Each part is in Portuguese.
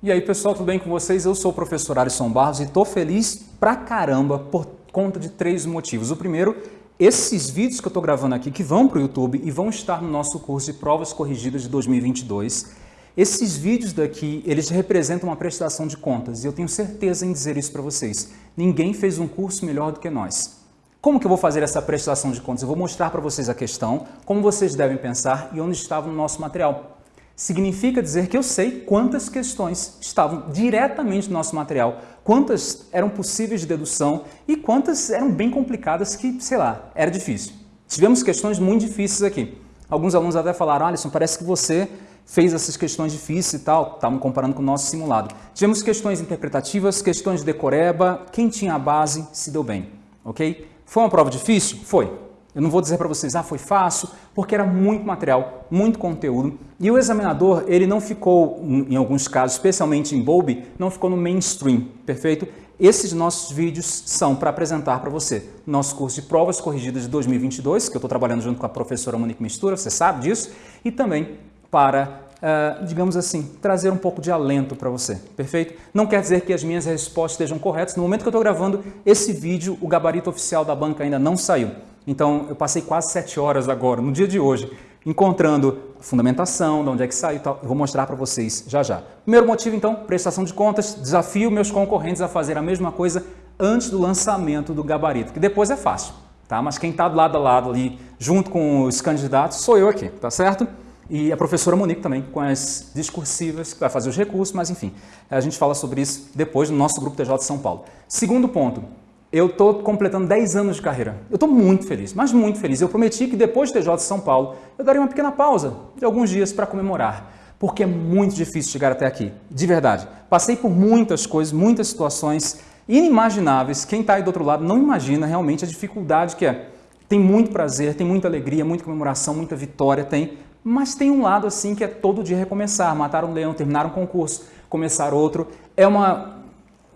E aí pessoal, tudo bem com vocês? Eu sou o professor Alisson Barros e estou feliz pra caramba por conta de três motivos. O primeiro, esses vídeos que eu estou gravando aqui, que vão para o YouTube e vão estar no nosso curso de provas corrigidas de 2022, esses vídeos daqui, eles representam uma prestação de contas e eu tenho certeza em dizer isso para vocês. Ninguém fez um curso melhor do que nós. Como que eu vou fazer essa prestação de contas? Eu vou mostrar para vocês a questão, como vocês devem pensar e onde estava no nosso material significa dizer que eu sei quantas questões estavam diretamente no nosso material, quantas eram possíveis de dedução e quantas eram bem complicadas que, sei lá, era difícil. Tivemos questões muito difíceis aqui. Alguns alunos até falaram, Alisson, parece que você fez essas questões difíceis e tal, estavam comparando com o nosso simulado. Tivemos questões interpretativas, questões de decoreba, quem tinha a base se deu bem, ok? Foi uma prova difícil? Foi. Eu não vou dizer para vocês, ah, foi fácil, porque era muito material, muito conteúdo. E o examinador, ele não ficou, em alguns casos, especialmente em Bowlby, não ficou no mainstream, perfeito? Esses nossos vídeos são para apresentar para você nosso curso de provas corrigidas de 2022, que eu estou trabalhando junto com a professora Monique Mistura, você sabe disso, e também para Uh, digamos assim, trazer um pouco de alento para você, perfeito? Não quer dizer que as minhas respostas estejam corretas. No momento que eu estou gravando esse vídeo, o gabarito oficial da banca ainda não saiu. Então, eu passei quase sete horas agora, no dia de hoje, encontrando fundamentação, de onde é que saiu e tal. Eu vou mostrar para vocês já já. Primeiro motivo, então, prestação de contas. Desafio meus concorrentes a fazer a mesma coisa antes do lançamento do gabarito, que depois é fácil, tá? Mas quem está do lado a lado ali, junto com os candidatos, sou eu aqui, tá certo? E a professora Monique também, com as discursivas, que vai fazer os recursos, mas enfim, a gente fala sobre isso depois no nosso grupo TJ de São Paulo. Segundo ponto, eu estou completando 10 anos de carreira. Eu estou muito feliz, mas muito feliz. Eu prometi que depois do TJ de São Paulo, eu daria uma pequena pausa de alguns dias para comemorar, porque é muito difícil chegar até aqui, de verdade. Passei por muitas coisas, muitas situações inimagináveis. Quem está aí do outro lado não imagina realmente a dificuldade que é. Tem muito prazer, tem muita alegria, muita comemoração, muita vitória, tem. Mas tem um lado assim que é todo dia recomeçar, matar um leão, terminar um concurso, começar outro. É uma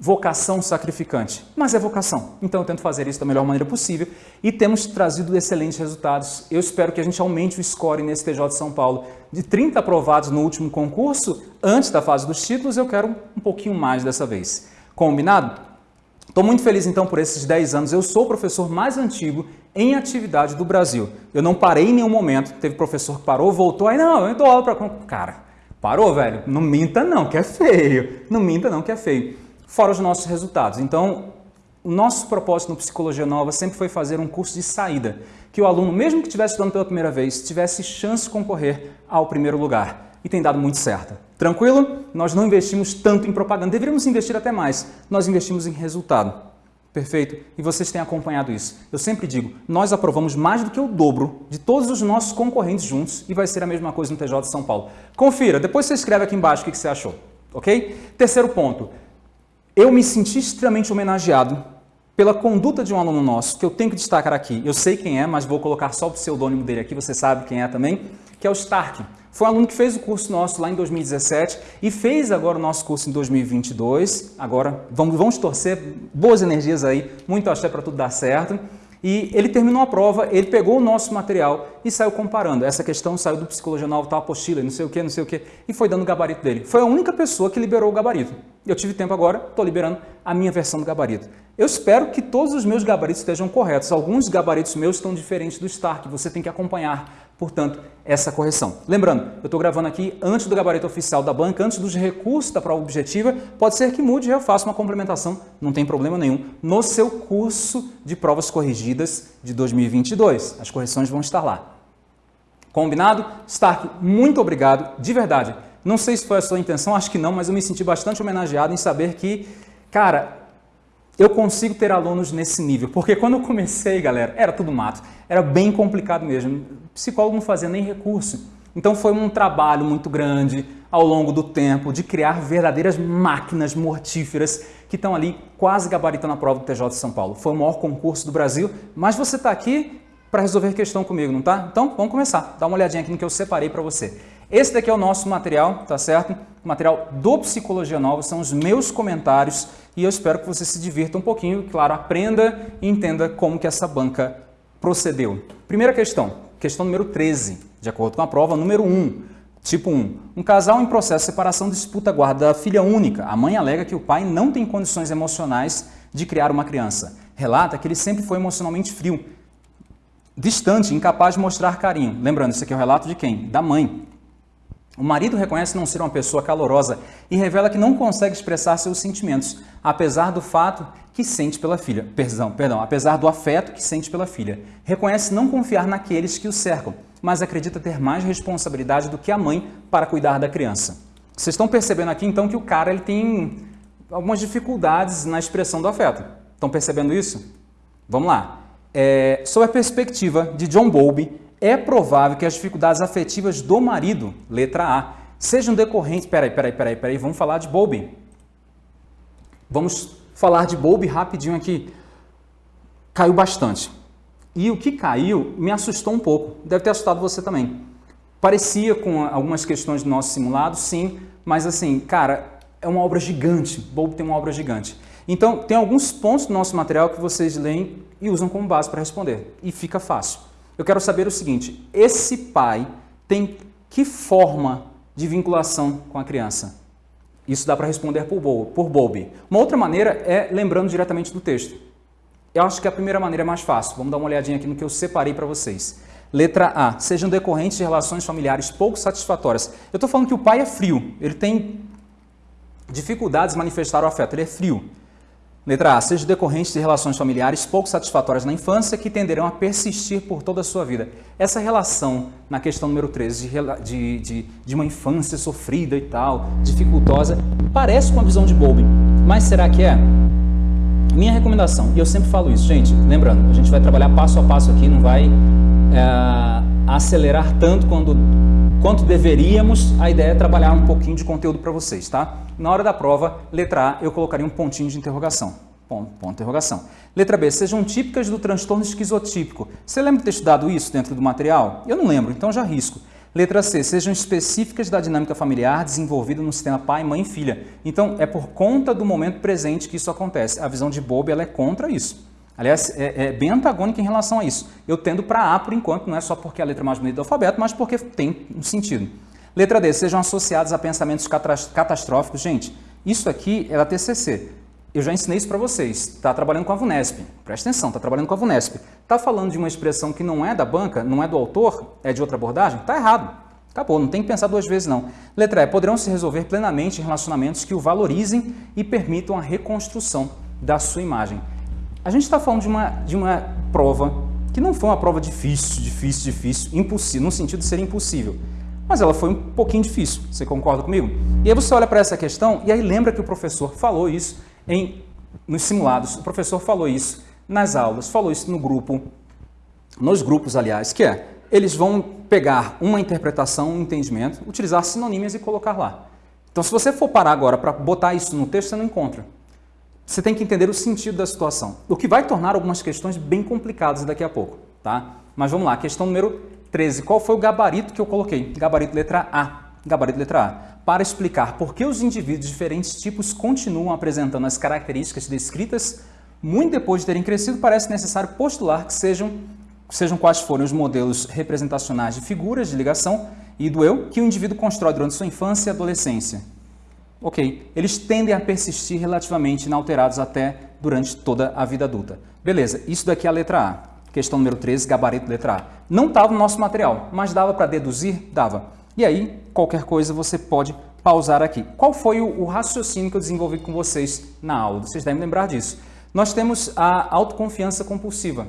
vocação sacrificante, mas é vocação. Então eu tento fazer isso da melhor maneira possível e temos trazido excelentes resultados. Eu espero que a gente aumente o score nesse TJ de São Paulo. De 30 aprovados no último concurso, antes da fase dos títulos, eu quero um pouquinho mais dessa vez. Combinado? Estou muito feliz então por esses 10 anos. Eu sou o professor mais antigo em atividade do Brasil. Eu não parei em nenhum momento. Teve professor que parou, voltou, aí não, eu dou aula para... Cara, parou, velho? Não minta não, que é feio. Não minta não, que é feio fora os nossos resultados. Então, o nosso propósito no Psicologia Nova sempre foi fazer um curso de saída, que o aluno, mesmo que estivesse estudando pela primeira vez, tivesse chance de concorrer ao primeiro lugar. E tem dado muito certo. Tranquilo? Nós não investimos tanto em propaganda, deveríamos investir até mais. Nós investimos em resultado. Perfeito? E vocês têm acompanhado isso. Eu sempre digo, nós aprovamos mais do que o dobro de todos os nossos concorrentes juntos e vai ser a mesma coisa no TJ de São Paulo. Confira, depois você escreve aqui embaixo o que você achou. Ok? Terceiro ponto, eu me senti extremamente homenageado pela conduta de um aluno nosso, que eu tenho que destacar aqui. Eu sei quem é, mas vou colocar só o pseudônimo dele aqui, você sabe quem é também, que é o Stark. Foi um aluno que fez o curso nosso lá em 2017 e fez agora o nosso curso em 2022. Agora, vamos, vamos torcer, boas energias aí, muito axé para tudo dar certo. E ele terminou a prova, ele pegou o nosso material e saiu comparando. Essa questão saiu do Psicologia Nova, tal apostila, não sei o que, não sei o que, e foi dando o gabarito dele. Foi a única pessoa que liberou o gabarito. Eu tive tempo agora, estou liberando a minha versão do gabarito. Eu espero que todos os meus gabaritos estejam corretos. Alguns gabaritos meus estão diferentes do Stark, você tem que acompanhar, portanto, essa correção. Lembrando, eu estou gravando aqui antes do gabarito oficial da banca, antes dos recursos da prova objetiva, pode ser que mude eu faça uma complementação, não tem problema nenhum, no seu curso de provas corrigidas de 2022. As correções vão estar lá. Combinado? Stark, muito obrigado, de verdade. Não sei se foi a sua intenção, acho que não, mas eu me senti bastante homenageado em saber que, cara, eu consigo ter alunos nesse nível. Porque quando eu comecei, galera, era tudo mato. Era bem complicado mesmo. Psicólogo não fazia nem recurso. Então foi um trabalho muito grande ao longo do tempo de criar verdadeiras máquinas mortíferas que estão ali quase gabaritando a prova do TJ de São Paulo. Foi o maior concurso do Brasil, mas você está aqui para resolver questão comigo, não tá? Então vamos começar. Dá uma olhadinha aqui no que eu separei para você. Esse daqui é o nosso material, tá certo? O material do Psicologia Nova, são os meus comentários e eu espero que você se divirta um pouquinho, claro, aprenda e entenda como que essa banca procedeu. Primeira questão, questão número 13, de acordo com a prova, número 1. Tipo 1. Um casal em processo de separação disputa a guarda da filha única. A mãe alega que o pai não tem condições emocionais de criar uma criança. Relata que ele sempre foi emocionalmente frio, distante, incapaz de mostrar carinho. Lembrando, isso aqui é o relato de quem? Da mãe. O marido reconhece não ser uma pessoa calorosa e revela que não consegue expressar seus sentimentos, apesar do fato que sente pela filha. Perdão, perdão, apesar do afeto que sente pela filha. Reconhece não confiar naqueles que o cercam, mas acredita ter mais responsabilidade do que a mãe para cuidar da criança. Vocês estão percebendo aqui então que o cara ele tem algumas dificuldades na expressão do afeto. Estão percebendo isso? Vamos lá. É, sob a perspectiva de John Bowlby, é provável que as dificuldades afetivas do marido, letra A, sejam decorrentes... Peraí, peraí, peraí, peraí, vamos falar de Bowlby. Vamos falar de Bowlby rapidinho aqui. Caiu bastante. E o que caiu me assustou um pouco. Deve ter assustado você também. Parecia com algumas questões do nosso simulado, sim, mas assim, cara, é uma obra gigante. Bowlby tem uma obra gigante. Então, tem alguns pontos do nosso material que vocês leem e usam como base para responder. E fica fácil. Eu quero saber o seguinte, esse pai tem que forma de vinculação com a criança? Isso dá para responder por, por Bowlby. Uma outra maneira é lembrando diretamente do texto. Eu acho que a primeira maneira é mais fácil. Vamos dar uma olhadinha aqui no que eu separei para vocês. Letra A. Sejam decorrentes de relações familiares pouco satisfatórias. Eu estou falando que o pai é frio. Ele tem dificuldades de manifestar o afeto. Ele é frio. Letra A. Seja decorrente de relações familiares pouco satisfatórias na infância que tenderão a persistir por toda a sua vida. Essa relação, na questão número 13, de, de, de uma infância sofrida e tal, dificultosa, parece com a visão de Bowlby, mas será que é? Minha recomendação, e eu sempre falo isso, gente, lembrando, a gente vai trabalhar passo a passo aqui, não vai é, acelerar tanto quando, quanto deveríamos, a ideia é trabalhar um pouquinho de conteúdo para vocês, tá? Na hora da prova, letra A, eu colocaria um pontinho de interrogação. Ponto, ponto interrogação. Letra B, sejam típicas do transtorno esquizotípico. Você lembra de ter estudado isso dentro do material? Eu não lembro, então já risco. Letra C, sejam específicas da dinâmica familiar desenvolvida no sistema pai, mãe e filha. Então, é por conta do momento presente que isso acontece. A visão de Bob ela é contra isso. Aliás, é, é bem antagônica em relação a isso. Eu tendo para A por enquanto, não é só porque é a letra mais bonita do alfabeto, mas porque tem um sentido. Letra D, sejam associados a pensamentos catastróficos. Gente, isso aqui é da TCC. Eu já ensinei isso para vocês. Está trabalhando com a VUNESP. Presta atenção, está trabalhando com a VUNESP. Está falando de uma expressão que não é da banca, não é do autor, é de outra abordagem? Está errado. Acabou, não tem que pensar duas vezes não. Letra E, poderão se resolver plenamente em relacionamentos que o valorizem e permitam a reconstrução da sua imagem. A gente está falando de uma, de uma prova que não foi uma prova difícil, difícil, difícil, impossível, no sentido de ser impossível. Mas ela foi um pouquinho difícil, você concorda comigo? E aí você olha para essa questão e aí lembra que o professor falou isso em, nos simulados, o professor falou isso nas aulas, falou isso no grupo, nos grupos, aliás, que é, eles vão pegar uma interpretação, um entendimento, utilizar sinonímias e colocar lá. Então, se você for parar agora para botar isso no texto, você não encontra. Você tem que entender o sentido da situação, o que vai tornar algumas questões bem complicadas daqui a pouco, tá? Mas vamos lá, questão número 13. Qual foi o gabarito que eu coloquei? Gabarito letra A. Gabarito letra A. Para explicar por que os indivíduos de diferentes tipos continuam apresentando as características descritas, muito depois de terem crescido, parece necessário postular que sejam, sejam quais forem os modelos representacionais de figuras de ligação e do eu que o indivíduo constrói durante sua infância e adolescência ok, eles tendem a persistir relativamente inalterados até durante toda a vida adulta. Beleza, isso daqui é a letra A. Questão número 13, gabarito letra A. Não estava no nosso material, mas dava para deduzir? Dava. E aí, qualquer coisa você pode pausar aqui. Qual foi o, o raciocínio que eu desenvolvi com vocês na aula? Vocês devem lembrar disso. Nós temos a autoconfiança compulsiva.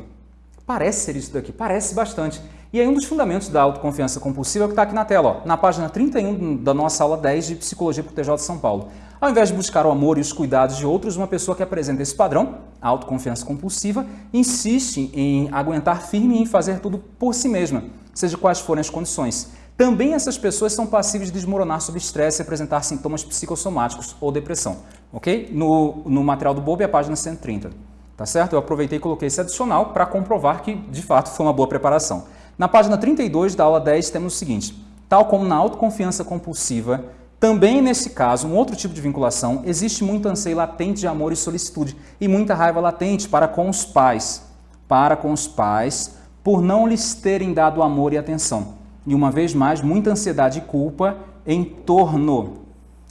Parece ser isso daqui, parece bastante. E aí um dos fundamentos da autoconfiança compulsiva é o que está aqui na tela, ó, na página 31 da nossa aula 10 de Psicologia para o TJ de São Paulo. Ao invés de buscar o amor e os cuidados de outros, uma pessoa que apresenta esse padrão, a autoconfiança compulsiva, insiste em aguentar firme e em fazer tudo por si mesma, seja quais forem as condições. Também essas pessoas são passíveis de desmoronar sob estresse e apresentar sintomas psicossomáticos ou depressão, ok? No, no material do Bob, a página 130, tá certo? Eu aproveitei e coloquei esse adicional para comprovar que, de fato, foi uma boa preparação. Na página 32 da aula 10 temos o seguinte, tal como na autoconfiança compulsiva, também nesse caso, um outro tipo de vinculação, existe muito anseio latente de amor e solicitude e muita raiva latente para com os pais, para com os pais, por não lhes terem dado amor e atenção. e uma vez mais, muita ansiedade e culpa em torno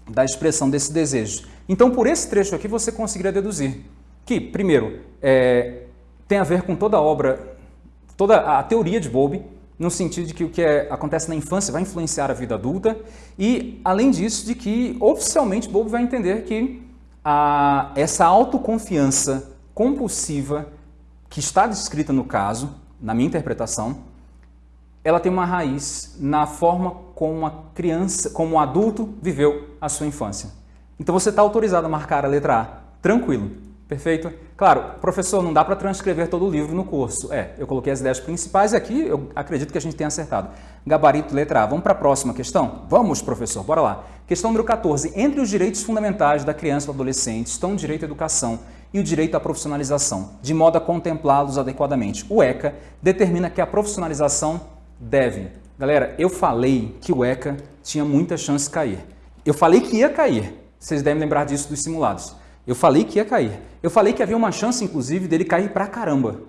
da expressão desse desejo. Então, por esse trecho aqui, você conseguiria deduzir que, primeiro, é, tem a ver com toda a obra, toda a teoria de Bowlby, no sentido de que o que é, acontece na infância vai influenciar a vida adulta e, além disso, de que oficialmente Bowlby vai entender que a, essa autoconfiança compulsiva que está descrita no caso, na minha interpretação, ela tem uma raiz na forma como a criança, como o adulto viveu a sua infância. Então você está autorizado a marcar a letra A, tranquilo, perfeito? Claro, professor, não dá para transcrever todo o livro no curso. É, eu coloquei as ideias principais e aqui eu acredito que a gente tenha acertado. Gabarito, letra A. Vamos para a próxima questão? Vamos, professor, bora lá. Questão número 14. Entre os direitos fundamentais da criança e do adolescente estão o direito à educação e o direito à profissionalização, de modo a contemplá-los adequadamente. O ECA determina que a profissionalização deve. Galera, eu falei que o ECA tinha muita chance de cair. Eu falei que ia cair. Vocês devem lembrar disso dos simulados. Eu falei que ia cair. Eu falei que havia uma chance, inclusive, dele cair pra caramba.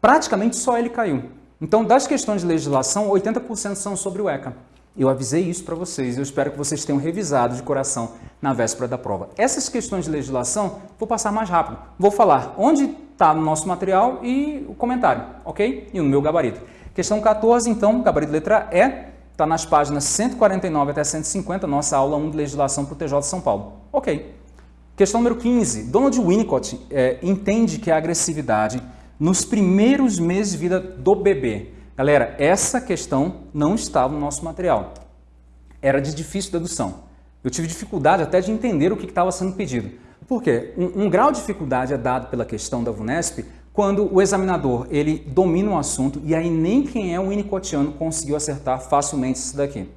Praticamente só ele caiu. Então, das questões de legislação, 80% são sobre o ECA. Eu avisei isso para vocês, eu espero que vocês tenham revisado de coração na véspera da prova. Essas questões de legislação, vou passar mais rápido. Vou falar onde está no nosso material e o comentário, ok? E no meu gabarito. Questão 14, então, gabarito letra E, está nas páginas 149 até 150, nossa aula 1 de legislação para o TJ de São Paulo. Ok. Questão número 15. Donald Winnicott é, entende que a agressividade nos primeiros meses de vida do bebê. Galera, essa questão não estava no nosso material. Era de difícil dedução. Eu tive dificuldade até de entender o que estava sendo pedido. Por quê? Um, um, grau de dificuldade é dado pela questão da VUNESP quando o examinador ele domina um assunto e aí nem quem é o winnicottiano conseguiu acertar facilmente isso daqui.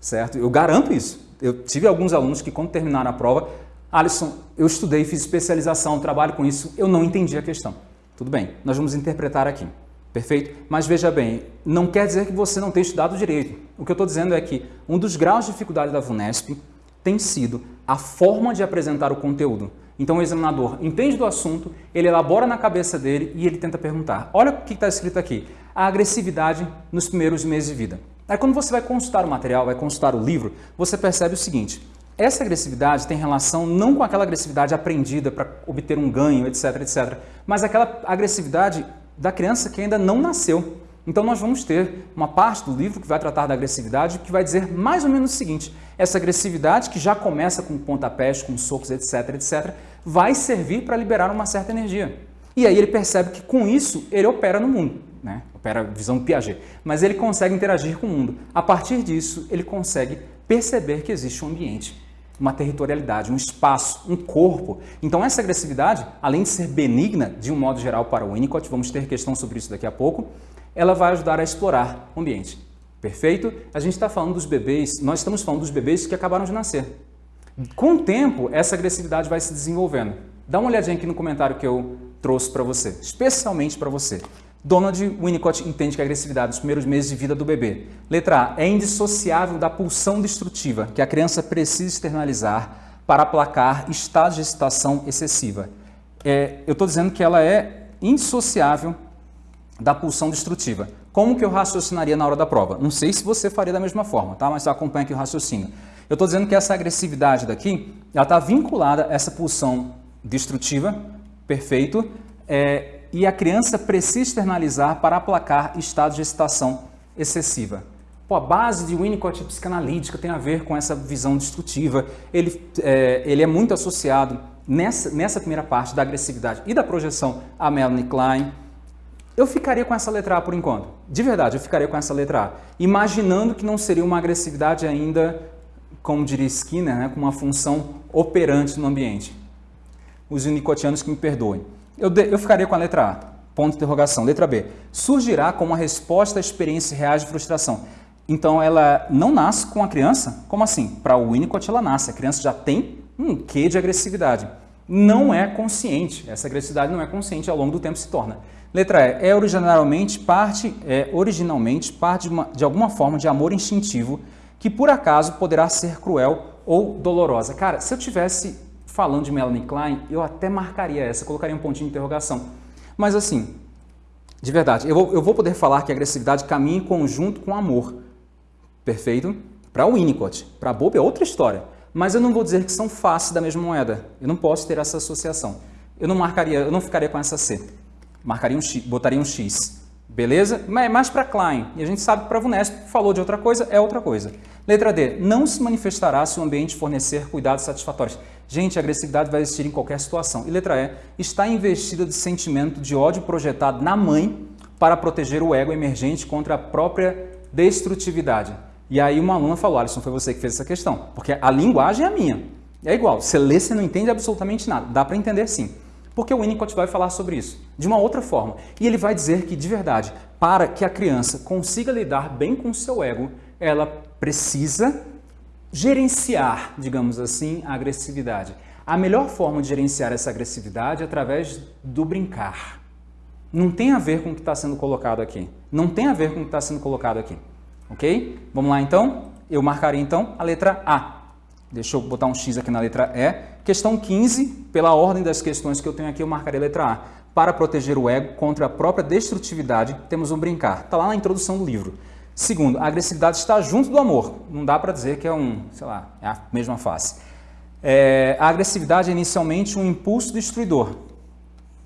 Certo? Eu garanto isso. Eu tive alguns alunos que quando terminaram a prova Alisson, eu estudei, fiz especialização, trabalho com isso, eu não entendi a questão. Tudo bem, nós vamos interpretar aqui. Perfeito? Mas veja bem, não quer dizer que você não tenha estudado direito. O que eu estou dizendo é que um dos graus de dificuldade da VUNESP tem sido a forma de apresentar o conteúdo. Então o examinador entende do assunto, ele elabora na cabeça dele e ele tenta perguntar. Olha o que está escrito aqui. A agressividade nos primeiros meses de vida. Aí quando você vai consultar o material, vai consultar o livro, você percebe o seguinte. Essa agressividade tem relação não com aquela agressividade aprendida para obter um ganho, etc, etc, mas aquela agressividade da criança que ainda não nasceu. Então nós vamos ter uma parte do livro que vai tratar da agressividade que vai dizer mais ou menos o seguinte, essa agressividade que já começa com pontapés, com socos, etc, etc, vai servir para liberar uma certa energia. E aí ele percebe que com isso ele opera no mundo, né? opera visão Piaget, mas ele consegue interagir com o mundo. A partir disso ele consegue perceber que existe um ambiente uma territorialidade, um espaço, um corpo. Então essa agressividade, além de ser benigna de um modo geral para o Winnicott, vamos ter questão sobre isso daqui a pouco, ela vai ajudar a explorar o ambiente. Perfeito? A gente está falando dos bebês, nós estamos falando dos bebês que acabaram de nascer. Com o tempo, essa agressividade vai se desenvolvendo. Dá uma olhadinha aqui no comentário que eu trouxe para você, especialmente para você. Donald Winnicott entende que a agressividade nos primeiros meses de vida do bebê. Letra A. É indissociável da pulsão destrutiva que a criança precisa externalizar para aplacar estados de excitação excessiva. É, eu estou dizendo que ela é indissociável da pulsão destrutiva. Como que eu raciocinaria na hora da prova? Não sei se você faria da mesma forma, tá? mas acompanha aqui o raciocínio. Eu estou dizendo que essa agressividade daqui está vinculada a essa pulsão destrutiva, perfeito, é, e a criança precisa externalizar para aplacar estados de excitação excessiva. Pô, a base de Winnicott psicanalítica tem a ver com essa visão destrutiva. Ele é, ele é muito associado nessa, nessa primeira parte da agressividade e da projeção a Melanie Klein. Eu ficaria com essa letra A por enquanto. De verdade, eu ficaria com essa letra A. Imaginando que não seria uma agressividade ainda, como diria Skinner, né, com uma função operante no ambiente. Os unicotianos que me perdoem. Eu, de, eu ficaria com a letra A, ponto de interrogação. Letra B, surgirá como uma resposta à experiência reais de frustração. Então, ela não nasce com a criança? Como assim? Para o Winnicott, ela nasce. A criança já tem um quê de agressividade. Não é consciente. Essa agressividade não é consciente, ao longo do tempo se torna. Letra E, é originalmente parte, é originalmente parte de, uma, de alguma forma de amor instintivo que por acaso poderá ser cruel ou dolorosa. Cara, se eu tivesse falando de Melanie Klein, eu até marcaria essa, colocaria um pontinho de interrogação. Mas assim, de verdade, eu vou, eu vou poder falar que agressividade caminha em conjunto com amor. perfeito? Para Winnicott. Para Bob é outra história. Mas eu não vou dizer que são faces da mesma moeda. Eu não posso ter essa associação. Eu não marcaria, eu não ficaria com essa C. Marcaria um X, botaria um X. Beleza? Mas é mais para Klein. E a gente sabe que para Vunesp falou de outra coisa, é outra coisa. Letra D. Não se manifestará se o ambiente fornecer cuidados satisfatórios. Gente, a agressividade vai existir em qualquer situação. E letra E. Está investida de sentimento de ódio projetado na mãe para proteger o ego emergente contra a própria destrutividade. E aí uma aluna falou, Alisson, foi você que fez essa questão, porque a linguagem é a minha. É igual, você lê, você não entende absolutamente nada. Dá para entender sim. Porque o Winnicott vai falar sobre isso, de uma outra forma. E ele vai dizer que, de verdade, para que a criança consiga lidar bem com o seu ego, ela precisa gerenciar, digamos assim, a agressividade. A melhor forma de gerenciar essa agressividade é através do brincar. Não tem a ver com o que está sendo colocado aqui. Não tem a ver com o que está sendo colocado aqui. Ok? Vamos lá então? Eu marcarei então a letra A. Deixa eu botar um X aqui na letra E. Questão 15, pela ordem das questões que eu tenho aqui, eu marcarei a letra A. Para proteger o ego contra a própria destrutividade, temos um brincar. Está lá na introdução do livro. Segundo, a agressividade está junto do amor. Não dá para dizer que é um, sei lá, é a mesma face. É, a agressividade é inicialmente um impulso destruidor,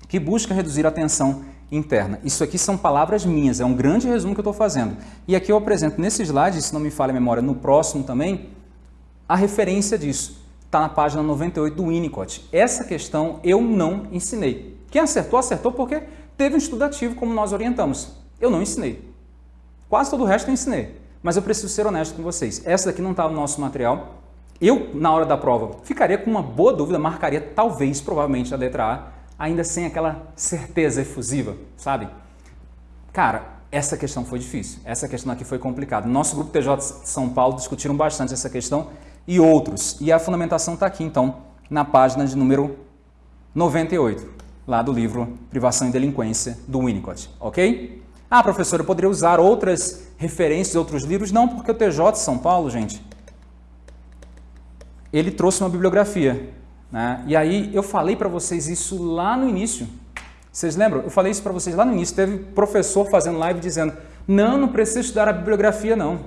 que busca reduzir a tensão interna. Isso aqui são palavras minhas, é um grande resumo que eu estou fazendo. E aqui eu apresento nesse slide, se não me falha a memória, no próximo também, a referência disso. Está na página 98 do Winnicott. Essa questão eu não ensinei. Quem acertou, acertou porque teve um estudativo como nós orientamos. Eu não ensinei. Quase todo o resto eu ensinei. Mas eu preciso ser honesto com vocês. Essa daqui não está no nosso material. Eu, na hora da prova, ficaria com uma boa dúvida, marcaria talvez, provavelmente, a letra A, ainda sem aquela certeza efusiva, sabe? Cara, essa questão foi difícil, essa questão aqui foi complicada. Nosso grupo TJ São Paulo discutiram bastante essa questão e outros. E a fundamentação está aqui, então, na página de número 98, lá do livro Privação e Delinquência, do Winnicott, ok? Ah, professor, eu poderia usar outras referências, outros livros? Não, porque o TJ de São Paulo, gente, ele trouxe uma bibliografia né? E aí eu falei para vocês isso lá no início. Vocês lembram? Eu falei isso para vocês lá no início. Teve professor fazendo live dizendo, não, não precisa estudar a bibliografia não.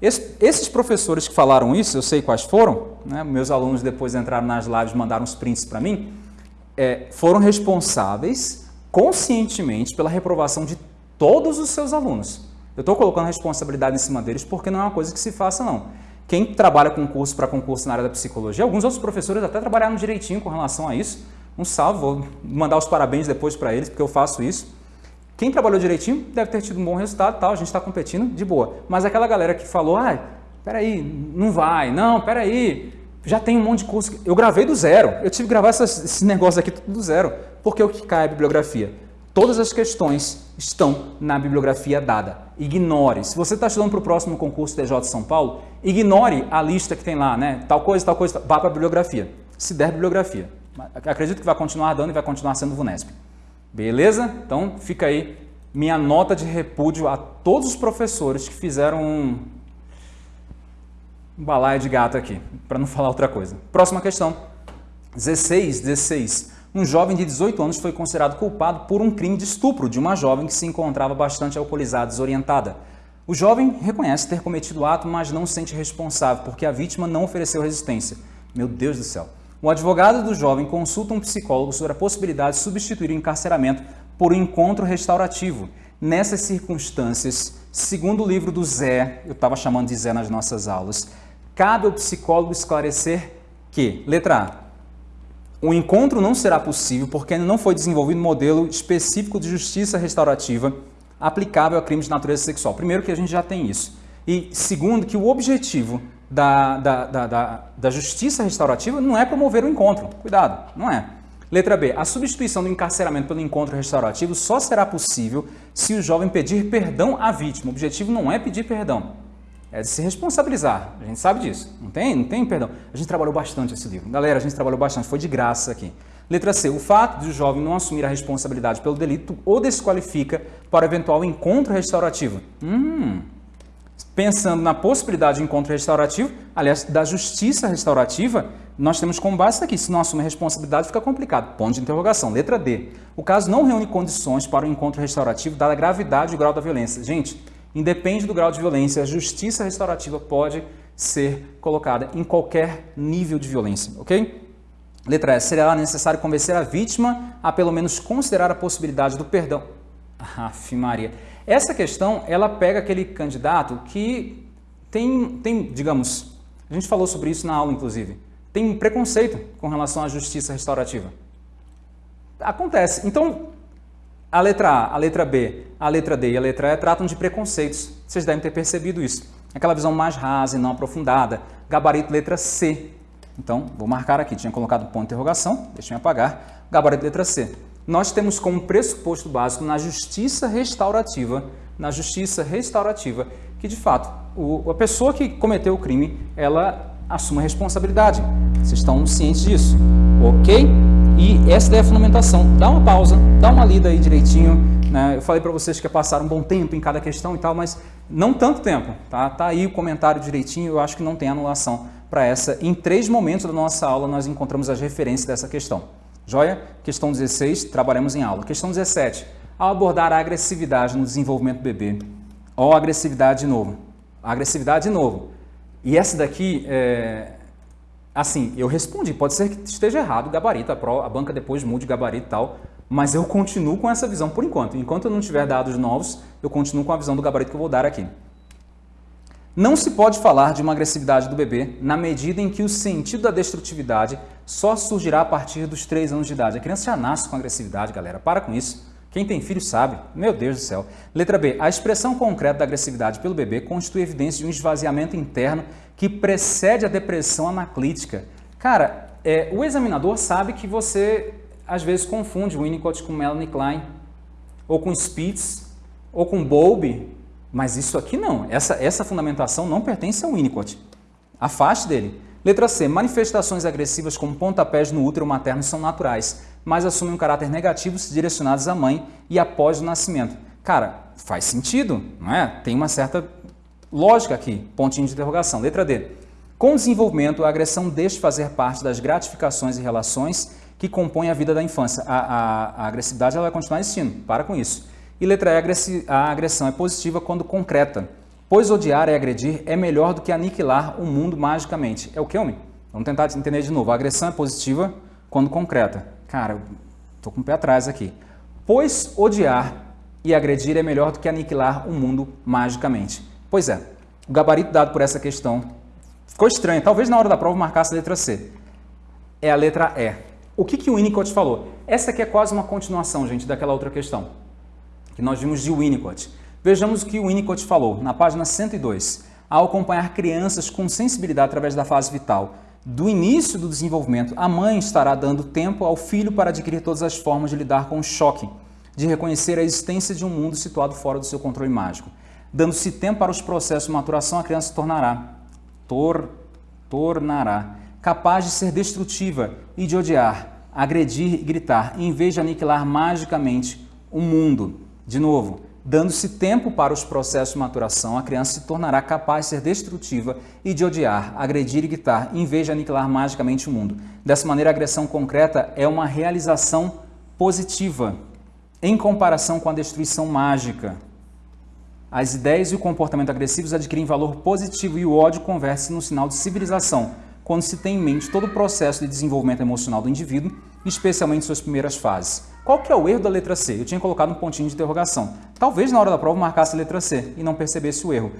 esses professores que falaram isso, eu sei quais foram, né? meus alunos depois entraram nas lives mandaram os prints para mim, é, foram responsáveis conscientemente pela reprovação de todos os seus alunos. Eu estou colocando responsabilidade em cima deles porque não é uma coisa que se faça não. Quem trabalha com curso para concurso na área da psicologia, alguns outros professores até trabalharam direitinho com relação a isso. Um salve, vou mandar os parabéns depois para eles, porque eu faço isso. Quem trabalhou direitinho deve ter tido um bom resultado, tal, a gente está competindo de boa. Mas aquela galera que falou, ah, peraí, não vai, não, peraí, já tem um monte de curso. Eu gravei do zero, eu tive que gravar essas, esse negócio aqui do zero. Porque o que cai é a bibliografia? Todas as questões estão na bibliografia dada. Ignore. Se você está estudando para o próximo concurso TJ São Paulo, ignore a lista que tem lá, né? Tal coisa, tal coisa, vá para a bibliografia. Se der bibliografia. Acredito que vai continuar dando e vai continuar sendo VUNESP. Beleza? Então fica aí minha nota de repúdio a todos os professores que fizeram um, um balaio de gato aqui, para não falar outra coisa. Próxima questão. 16, 16 um jovem de 18 anos foi considerado culpado por um crime de estupro de uma jovem que se encontrava bastante alcoolizada e desorientada. O jovem reconhece ter cometido o ato, mas não se sente responsável, porque a vítima não ofereceu resistência. Meu Deus do céu. O advogado do jovem consulta um psicólogo sobre a possibilidade de substituir o encarceramento por um encontro restaurativo. Nessas circunstâncias, segundo o livro do Zé, eu estava chamando de Zé nas nossas aulas, cabe ao psicólogo esclarecer que, letra A, o encontro não será possível porque ainda não foi desenvolvido um modelo específico de justiça restaurativa aplicável a crimes de natureza sexual. Primeiro que a gente já tem isso. E segundo que o objetivo da, da, da, da, da justiça restaurativa não é promover o encontro. Cuidado, não é. Letra B. A substituição do encarceramento pelo encontro restaurativo só será possível se o jovem pedir perdão à vítima. O objetivo não é pedir perdão é de se responsabilizar. A gente sabe disso. Não tem? Não tem perdão. A gente trabalhou bastante esse livro. Galera, a gente trabalhou bastante. Foi de graça aqui. Letra C. O fato de o jovem não assumir a responsabilidade pelo delito o desqualifica para eventual encontro restaurativo. Hum. Pensando na possibilidade de encontro restaurativo, aliás, da justiça restaurativa, nós temos como base isso aqui. Se não assume a responsabilidade, fica complicado. Ponto de interrogação. Letra D. O caso não reúne condições para o encontro restaurativo, dada a gravidade e o grau da violência. Gente, Independe do grau de violência, a justiça restaurativa pode ser colocada em qualquer nível de violência, ok? Letra E. Será necessário convencer a vítima a pelo menos considerar a possibilidade do perdão. Aff, Maria. Essa questão, ela pega aquele candidato que tem, tem, digamos, a gente falou sobre isso na aula, inclusive, tem um preconceito com relação à justiça restaurativa. Acontece. Então, a letra A, a letra B, a letra D e a letra E tratam de preconceitos. Vocês devem ter percebido isso. Aquela visão mais rasa e não aprofundada. Gabarito letra C. Então, vou marcar aqui. Tinha colocado ponto de interrogação, deixa eu apagar. Gabarito letra C. Nós temos como pressuposto básico na justiça restaurativa, na justiça restaurativa, que de fato o, a pessoa que cometeu o crime, ela assume a responsabilidade. Vocês estão cientes disso, ok? E essa é a fundamentação. Dá uma pausa, dá uma lida aí direitinho. Né? Eu falei para vocês que ia passar um bom tempo em cada questão e tal, mas não tanto tempo. Tá, tá aí o comentário direitinho, eu acho que não tem anulação para essa. Em três momentos da nossa aula nós encontramos as referências dessa questão. Joia? Questão 16, trabalhamos em aula. Questão 17. Ao abordar a agressividade no desenvolvimento do bebê, ou agressividade de novo. agressividade de novo. E essa daqui, é, Assim, eu respondi, pode ser que esteja errado o gabarito, a, pro, a banca depois mude o gabarito e tal, mas eu continuo com essa visão por enquanto. Enquanto eu não tiver dados novos, eu continuo com a visão do gabarito que eu vou dar aqui. Não se pode falar de uma agressividade do bebê na medida em que o sentido da destrutividade só surgirá a partir dos 3 anos de idade. A criança já nasce com agressividade, galera. Para com isso. Quem tem filho sabe. Meu Deus do céu. Letra B. A expressão concreta da agressividade pelo bebê constitui evidência de um esvaziamento interno que precede a depressão anaclítica. Cara, é, o examinador sabe que você às vezes confunde Winnicott com Melanie Klein, ou com Spitz, ou com Bowlby, mas isso aqui não. Essa, essa fundamentação não pertence ao Winnicott. Afaste dele. Letra C. Manifestações agressivas como pontapés no útero materno são naturais, mas assumem um caráter negativo se direcionados à mãe e após o nascimento. Cara, faz sentido, não é? Tem uma certa lógica aqui. Pontinho de interrogação. Letra D. Com o desenvolvimento, a agressão deixa de fazer parte das gratificações e relações que compõem a vida da infância. A, a, a agressividade ela vai continuar existindo. Para com isso. E letra E. A agressão é positiva quando concreta Pois odiar e agredir é melhor do que aniquilar o mundo magicamente. É o que, homem? Vamos tentar entender de novo. A agressão é positiva quando concreta. Cara, estou com o pé atrás aqui. Pois odiar e agredir é melhor do que aniquilar o mundo magicamente. Pois é, o gabarito dado por essa questão ficou estranho. Talvez na hora da prova marcasse a letra C. É a letra E. O que, que o Winnicott falou? Essa aqui é quase uma continuação, gente, daquela outra questão que nós vimos de Winnicott. Vejamos o que o Winnicott falou na página 102. Ao acompanhar crianças com sensibilidade através da fase vital, do início do desenvolvimento, a mãe estará dando tempo ao filho para adquirir todas as formas de lidar com o choque, de reconhecer a existência de um mundo situado fora do seu controle mágico. Dando-se tempo para os processos de maturação, a criança se tornará, tor, tornará capaz de ser destrutiva e de odiar, agredir e gritar, em vez de aniquilar magicamente o mundo. De novo, Dando-se tempo para os processos de maturação, a criança se tornará capaz de ser destrutiva e de odiar, agredir e gritar, em vez de aniquilar magicamente o mundo. Dessa maneira, a agressão concreta é uma realização positiva, em comparação com a destruição mágica. As ideias e o comportamento agressivos adquirem valor positivo e o ódio converte-se no sinal de civilização, quando se tem em mente todo o processo de desenvolvimento emocional do indivíduo, especialmente suas primeiras fases. Qual que é o erro da letra C? Eu tinha colocado um pontinho de interrogação. Talvez na hora da prova marcasse a letra C e não percebesse o erro.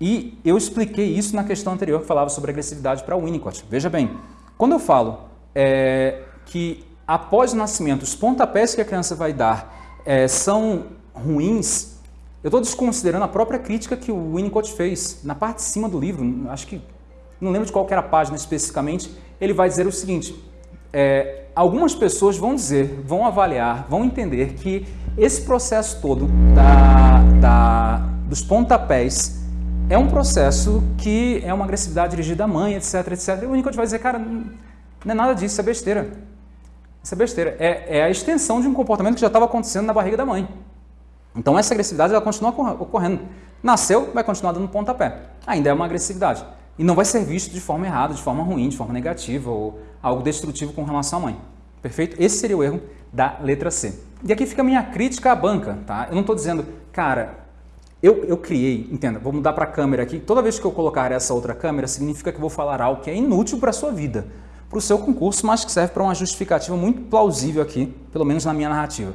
E eu expliquei isso na questão anterior que falava sobre agressividade para o Winnicott. Veja bem, quando eu falo é, que após o nascimento os pontapés que a criança vai dar é, são ruins, eu estou desconsiderando a própria crítica que o Winnicott fez na parte de cima do livro, acho que não lembro de qual era a página especificamente, ele vai dizer o seguinte, é, algumas pessoas vão dizer, vão avaliar, vão entender que esse processo todo da, da, dos pontapés é um processo que é uma agressividade dirigida à mãe, etc, etc. E o Winnicott vai dizer, cara, não é nada disso, isso é besteira. Isso é besteira. É, é a extensão de um comportamento que já estava acontecendo na barriga da mãe. Então essa agressividade ela continua ocorrendo. Nasceu, vai continuar dando pontapé. Ainda é uma agressividade. E não vai ser visto de forma errada, de forma ruim, de forma negativa ou algo destrutivo com relação à mãe. Perfeito? Esse seria o erro da letra C. E aqui fica a minha crítica à banca, tá? Eu não estou dizendo, cara, Eu, eu criei, entenda, vou mudar para a câmera aqui. Toda vez que eu colocar essa outra câmera, significa que vou falar algo que é inútil para a sua vida, para o seu concurso, mas que serve para uma justificativa muito plausível aqui, pelo menos na minha narrativa.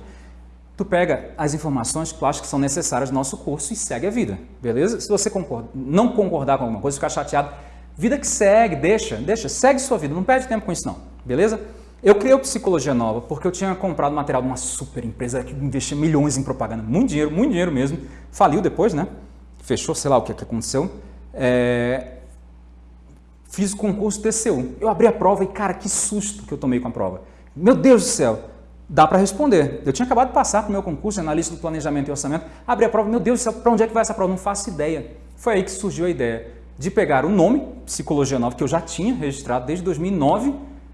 Tu pega as informações que tu acha que são necessárias no nosso curso e segue a vida, beleza? Se você concorda, não concordar com alguma coisa, ficar chateado, vida que segue, deixa, deixa, segue sua vida, não perde tempo com isso não, beleza? Eu criei o Psicologia Nova porque eu tinha comprado material de uma super empresa que investia milhões em propaganda, muito dinheiro, muito dinheiro mesmo. Faliu depois, né? Fechou, sei lá o que, que aconteceu. É... Fiz o concurso TCU. Eu abri a prova e, cara, que susto que eu tomei com a prova. Meu Deus do céu, dá para responder. Eu tinha acabado de passar para o meu concurso, analista do planejamento e orçamento. Abri a prova, meu Deus para onde é que vai essa prova? Não faço ideia. Foi aí que surgiu a ideia de pegar o nome, Psicologia Nova, que eu já tinha registrado desde 2009,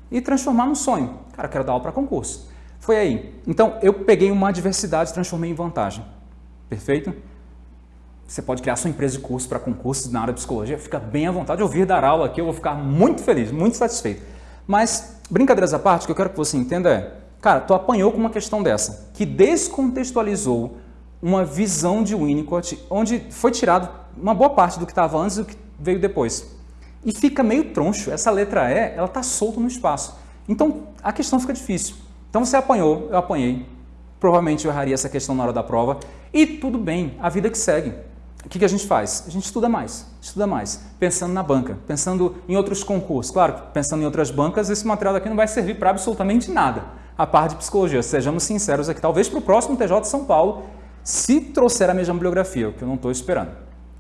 e transformar num sonho. Cara, eu quero dar aula para concurso. Foi aí. Então, eu peguei uma adversidade e transformei em vantagem. Perfeito? Você pode criar sua empresa de curso para concursos na área de psicologia. Fica bem à vontade de ouvir dar aula aqui. Eu vou ficar muito feliz, muito satisfeito. Mas, brincadeiras à parte, o que eu quero que você entenda é, cara, tu apanhou com uma questão dessa, que descontextualizou uma visão de Winnicott, onde foi tirado uma boa parte do que estava antes e do que veio depois e fica meio troncho. Essa letra E, ela está solta no espaço. Então, a questão fica difícil. Então, você apanhou, eu apanhei. Provavelmente eu erraria essa questão na hora da prova. E tudo bem, a vida que segue. O que, que a gente faz? A gente estuda mais, estuda mais, pensando na banca, pensando em outros concursos. Claro, pensando em outras bancas, esse material daqui não vai servir para absolutamente nada. A parte de psicologia, sejamos sinceros aqui, talvez para o próximo TJ de São Paulo, se trouxer a mesma bibliografia, o que eu não estou esperando.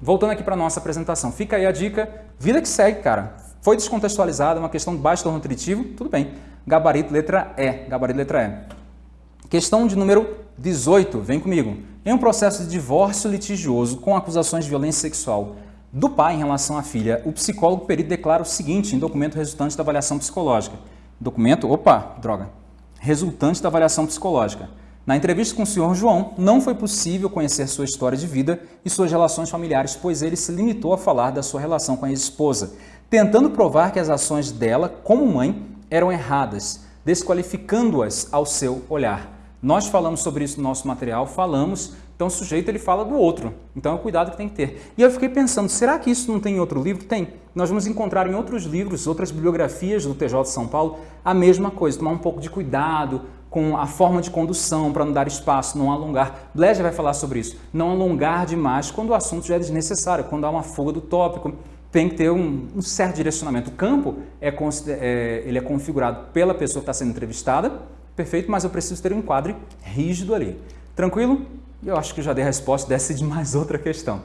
Voltando aqui para a nossa apresentação, fica aí a dica, vida que segue, cara. Foi descontextualizada, uma questão de baixo torno nutritivo, tudo bem. Gabarito letra E, gabarito letra E. Questão de número 18, vem comigo. Em um processo de divórcio litigioso com acusações de violência sexual do pai em relação à filha, o psicólogo perito declara o seguinte em documento resultante da avaliação psicológica. Documento, opa, droga, resultante da avaliação psicológica. Na entrevista com o senhor João, não foi possível conhecer sua história de vida e suas relações familiares, pois ele se limitou a falar da sua relação com a ex-esposa, tentando provar que as ações dela, como mãe, eram erradas, desqualificando-as ao seu olhar. Nós falamos sobre isso no nosso material, falamos, então o sujeito ele fala do outro, então é o cuidado que tem que ter. E eu fiquei pensando, será que isso não tem em outro livro? Tem. Nós vamos encontrar em outros livros, outras bibliografias do TJ de São Paulo, a mesma coisa, tomar um pouco de cuidado, com a forma de condução para não dar espaço, não alongar. Bleja vai falar sobre isso. Não alongar demais quando o assunto já é desnecessário, quando há uma fuga do tópico, tem que ter um, um certo direcionamento. O campo é, é, ele é configurado pela pessoa que está sendo entrevistada, perfeito, mas eu preciso ter um enquadre rígido ali. Tranquilo? Eu acho que já dei a resposta, desce de mais outra questão.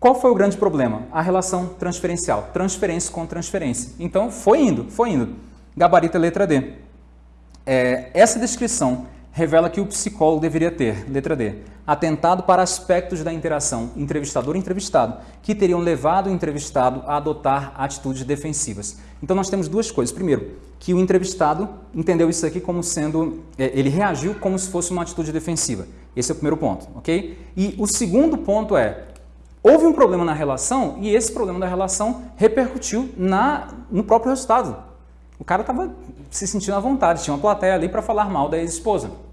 Qual foi o grande problema? A relação transferencial, transferência com transferência. Então, foi indo, foi indo. Gabarito é letra D. É, essa descrição revela que o psicólogo deveria ter, letra D, atentado para aspectos da interação entrevistador-entrevistado, que teriam levado o entrevistado a adotar atitudes defensivas. Então nós temos duas coisas. Primeiro, que o entrevistado entendeu isso aqui como sendo, é, ele reagiu como se fosse uma atitude defensiva. Esse é o primeiro ponto, ok? E o segundo ponto é, houve um problema na relação e esse problema da relação repercutiu na, no próprio resultado. O cara estava se sentindo à vontade, tinha uma plateia ali para falar mal da ex-esposa.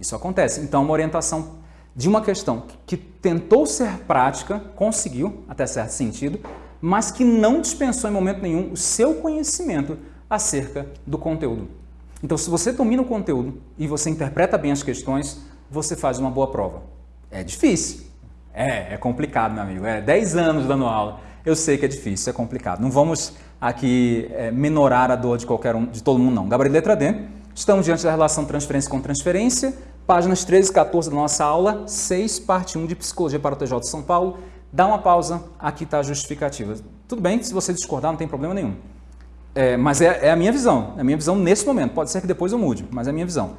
Isso acontece. Então, uma orientação de uma questão que tentou ser prática, conseguiu, até certo sentido, mas que não dispensou em momento nenhum o seu conhecimento acerca do conteúdo. Então, se você domina o conteúdo e você interpreta bem as questões, você faz uma boa prova. É difícil. É, é complicado, meu amigo. É 10 anos dando aula. Eu sei que é difícil, é complicado. Não vamos aqui é, menorar a dor de qualquer um, de todo mundo não. Gabarito letra D. Estamos diante da relação transferência com transferência. Páginas 13 e 14 da nossa aula 6, parte 1 de Psicologia para o TJ de São Paulo. Dá uma pausa, aqui está a justificativa. Tudo bem, se você discordar não tem problema nenhum. É, mas é, é, a minha visão, é a minha visão nesse momento. Pode ser que depois eu mude, mas é a minha visão.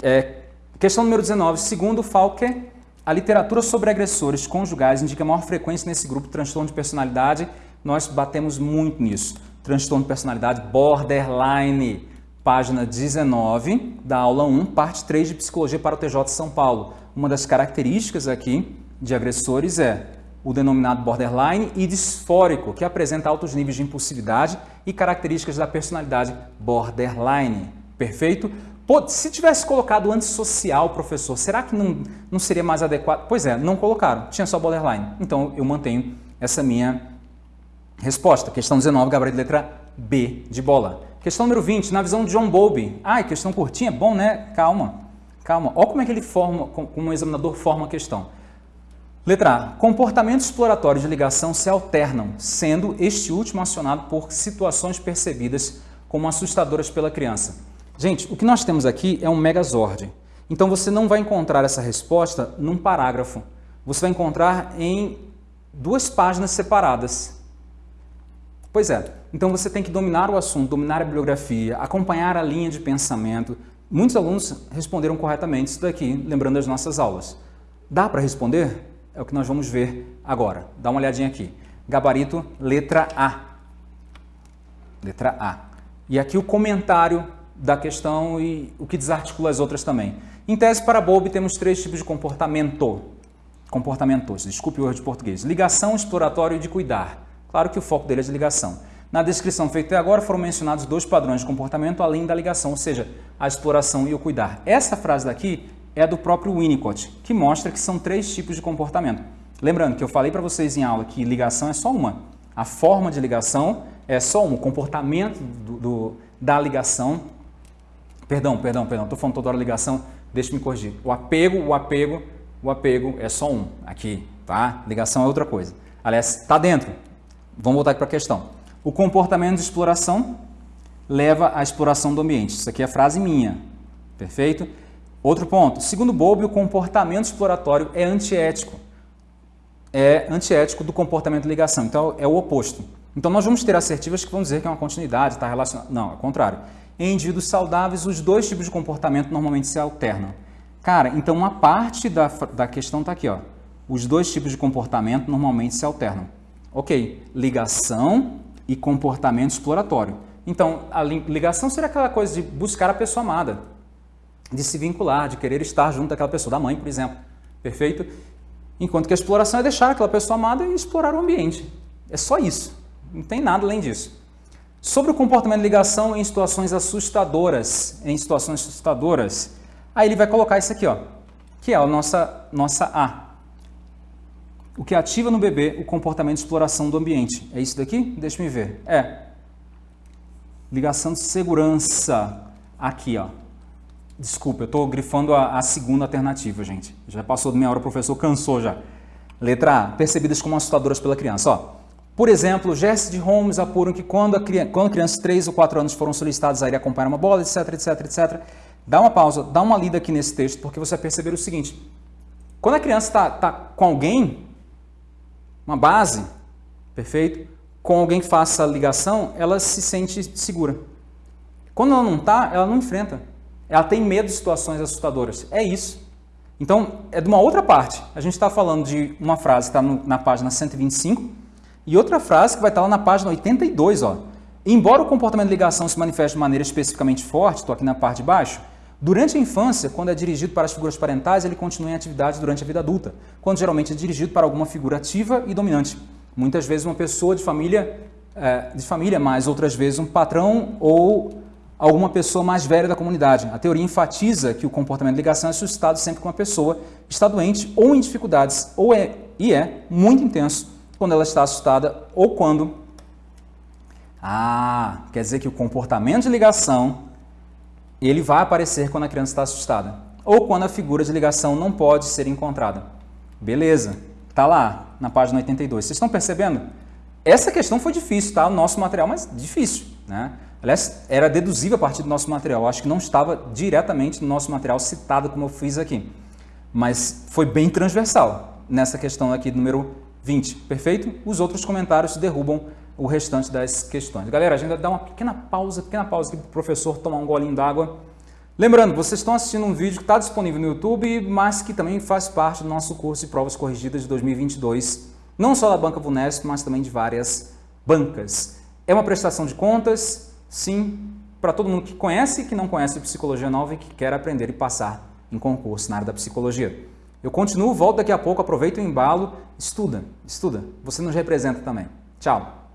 É, questão número 19. Segundo Falker, a literatura sobre agressores conjugais indica maior frequência nesse grupo de transtorno de personalidade nós batemos muito nisso. Transtorno de personalidade borderline, página 19 da aula 1, parte 3 de Psicologia para o TJ de São Paulo. Uma das características aqui de agressores é o denominado borderline e disfórico, que apresenta altos níveis de impulsividade e características da personalidade borderline. Perfeito? Pô, se tivesse colocado antissocial, professor, será que não, não seria mais adequado? Pois é, não colocaram, tinha só borderline. Então eu mantenho essa minha resposta. Questão 19, gabarito letra B de bola. Questão número 20, na visão de John Bowlby. Ai, questão curtinha, bom, né? Calma, calma. Olha como é que ele forma, como o examinador forma a questão. Letra A. Comportamentos exploratórios de ligação se alternam, sendo este último acionado por situações percebidas como assustadoras pela criança. Gente, o que nós temos aqui é um megazord. Então você não vai encontrar essa resposta num parágrafo. Você vai encontrar em duas páginas separadas. Pois é, então você tem que dominar o assunto, dominar a bibliografia, acompanhar a linha de pensamento. Muitos alunos responderam corretamente isso daqui, lembrando as nossas aulas. Dá para responder? É o que nós vamos ver agora. Dá uma olhadinha aqui. Gabarito, letra A. Letra A. E aqui o comentário da questão e o que desarticula as outras também. Em tese, para Bowlby, temos três tipos de comportamento. Comportamentos, desculpe o erro de português. Ligação, exploratório e de cuidar. Claro que o foco dele é de ligação. Na descrição feita até agora foram mencionados dois padrões de comportamento além da ligação, ou seja, a exploração e o cuidar. Essa frase daqui é do próprio Winnicott, que mostra que são três tipos de comportamento. Lembrando que eu falei para vocês em aula que ligação é só uma. A forma de ligação é só um. O comportamento do, do, da ligação Perdão, perdão, perdão, estou falando toda hora ligação, deixa me corrigir. O apego, o apego, o apego é só um aqui, tá? Ligação é outra coisa. Aliás, está dentro. Vamos voltar aqui para a questão. O comportamento de exploração leva à exploração do ambiente. Isso aqui é frase minha, perfeito? Outro ponto. Segundo Bowlby, o comportamento exploratório é antiético. É antiético do comportamento de ligação, então é o oposto. Então nós vamos ter assertivas que vão dizer que é uma continuidade, está relacionado. Não, é o contrário. Em indivíduos saudáveis, os dois tipos de comportamento normalmente se alternam. Cara, então uma parte da, da questão está aqui, ó. Os dois tipos de comportamento normalmente se alternam. Ok, ligação e comportamento exploratório. Então, a ligação seria aquela coisa de buscar a pessoa amada, de se vincular, de querer estar junto daquela pessoa, da mãe, por exemplo. Perfeito? Enquanto que a exploração é deixar aquela pessoa amada e explorar o ambiente. É só isso. Não tem nada além disso. Sobre o comportamento de ligação em situações assustadoras, em situações assustadoras, aí ele vai colocar isso aqui, ó, que é a nossa, nossa A. O que ativa no bebê o comportamento de exploração do ambiente. É isso daqui? Deixa me ver. É. Ligação de segurança. Aqui, ó. Desculpa, eu estou grifando a, a, segunda alternativa, gente. Já passou de meia hora, o professor cansou já. Letra A. Percebidas como assustadoras pela criança. Ó, por exemplo, Jesse de Holmes apuram que quando, a, quando crianças de 3 ou 4 anos foram solicitadas a ir acompanhar uma bola, etc, etc, etc, dá uma pausa, dá uma lida aqui nesse texto, porque você vai perceber o seguinte, quando a criança está tá com alguém, uma base, perfeito, com alguém que faça a ligação, ela se sente segura. Quando ela não está, ela não enfrenta. Ela tem medo de situações assustadoras. É isso. Então, é de uma outra parte. A gente está falando de uma frase que está na página 125, e outra frase que vai estar lá na página 82, ó. Embora o comportamento de ligação se manifeste de maneira especificamente forte, estou aqui na parte de baixo, durante a infância, quando é dirigido para as figuras parentais, ele continua em atividade durante a vida adulta, quando geralmente é dirigido para alguma figura ativa e dominante. Muitas vezes uma pessoa de família, é, de família, mas outras vezes um patrão ou alguma pessoa mais velha da comunidade. A teoria enfatiza que o comportamento de ligação é suscitado sempre que uma pessoa está doente ou em dificuldades, ou é, e é muito intenso quando ela está assustada ou quando... Ah, quer dizer que o comportamento de ligação ele vai aparecer quando a criança está assustada ou quando a figura de ligação não pode ser encontrada. Beleza, está lá na página 82. Vocês estão percebendo? Essa questão foi difícil, tá? O nosso material, mas difícil, né? Aliás, era deduzível a partir do nosso material. Acho que não estava diretamente no nosso material citado como eu fiz aqui. Mas foi bem transversal nessa questão aqui número 20, perfeito? Os outros comentários derrubam o restante das questões. Galera, a gente dar uma pequena pausa, pequena pausa aqui para o professor tomar um golinho d'água. Lembrando, vocês estão assistindo um vídeo que está disponível no YouTube, mas que também faz parte do nosso curso de provas corrigidas de 2022, não só da Banca Vunesp, mas também de várias bancas. É uma prestação de contas, sim, para todo mundo que conhece e que não conhece Psicologia Nova e que quer aprender e passar em concurso na área da psicologia. Eu continuo, volto daqui a pouco, aproveita o embalo, estuda, estuda. Você nos representa também. Tchau.